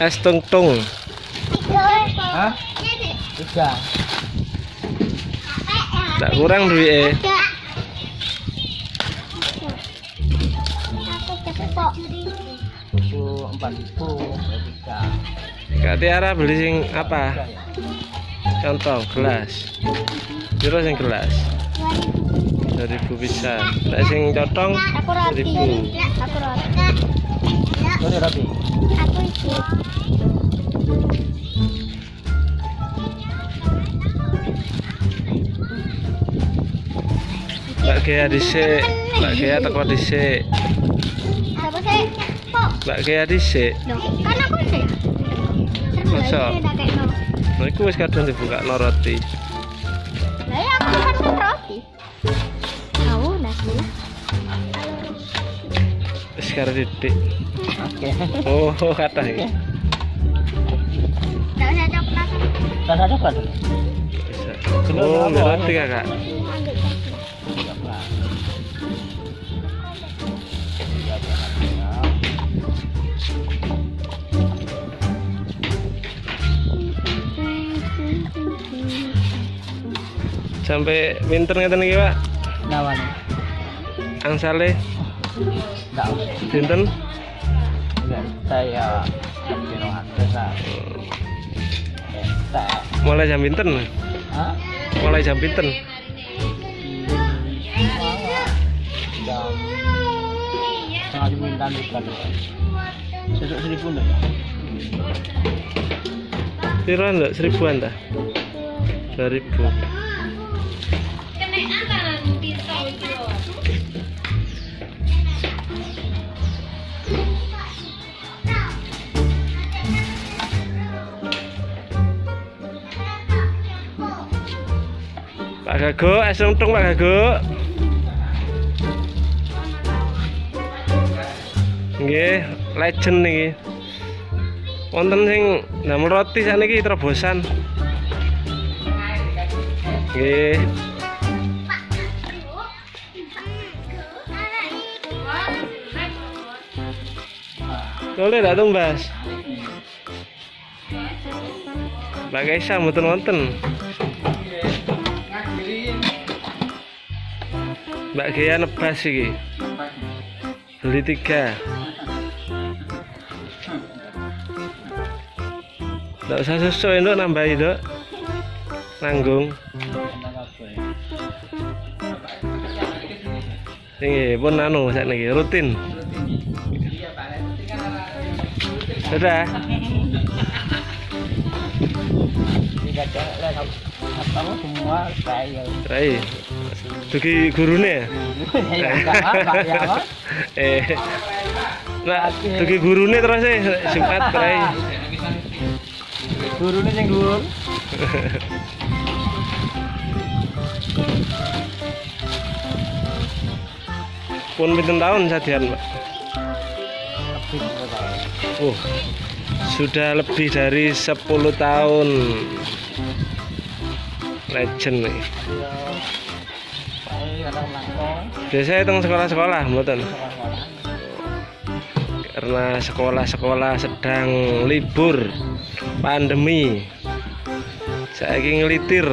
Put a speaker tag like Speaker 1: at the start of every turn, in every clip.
Speaker 1: Es tung tung.
Speaker 2: Tiga.
Speaker 3: Hah? Tiga.
Speaker 1: Tak kurang duit.
Speaker 3: Itu empat ribu. Tiga.
Speaker 1: Tiara beli sing apa? Contoh gelas. Piro sing gelas? 2000 bisa. Nek sing cotong. 1000.
Speaker 2: Aku roti.
Speaker 3: Roti roti.
Speaker 2: Aku iki.
Speaker 1: Mbak Gea dhisik. Mbak Gea teko dhisik.
Speaker 2: Apa sih?
Speaker 1: Dhisik.
Speaker 2: Loh, kan aku sih.
Speaker 1: Masa? Nah, iku wis kadung dibuka roti.
Speaker 2: Lah ya aku kan roti. Tahu nasi.
Speaker 1: Wis karo didik.
Speaker 3: Oke.
Speaker 1: Oh, kata.
Speaker 3: Rasa coklat.
Speaker 1: Bisa. Oh, kakak.
Speaker 3: Ya.
Speaker 1: Sampai pinter ngeten iki, Pak.
Speaker 3: Nawan.
Speaker 1: Angsale
Speaker 3: Enggak usah. Lah. Entek.
Speaker 1: Mulai jam pinten?
Speaker 3: Hah?
Speaker 1: Mulai jam pinten?
Speaker 3: Jam setengah sembilan bukan. Sesuk seribu enggak?
Speaker 1: Piro ndak seribuan ta? 2000. Pak Gago, es untung Pak Gago. Nggih, legend niki. Wonten sing ndamel roti saniki terobosan. Nggih. Boleh dak tumbas? Mbak Kaisa mboten wonten. Mbak Gea nebas iki. Beli tiga. Nggak usah susu itu nambahin dok. Nanggung. Ini pun anu saat ini rutin. Sudah.
Speaker 3: Semua saya.
Speaker 1: Rai. Dugi gurune ya?
Speaker 3: Ya enggak apa ya apa.
Speaker 1: eh. Nah, dugi gurune terus Jumat Rai.
Speaker 3: Gurune sing dhuwur.
Speaker 1: Pun pinten tahun sadian,
Speaker 3: tahun.
Speaker 1: Oh. Sudah lebih dari 10 tahun. Legend nih.
Speaker 3: Ya,
Speaker 1: Biasanya teng sekolah-sekolah, mboten. Karena sekolah-sekolah sedang libur pandemi. Saya ingin ngelitir.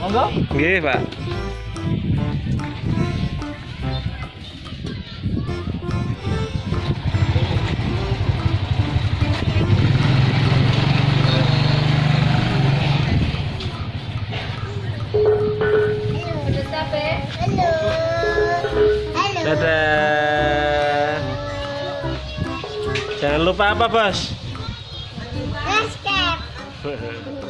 Speaker 3: Monggo.
Speaker 1: Nggih, Pak. Jangan lupa apa, Bos?
Speaker 2: Basket.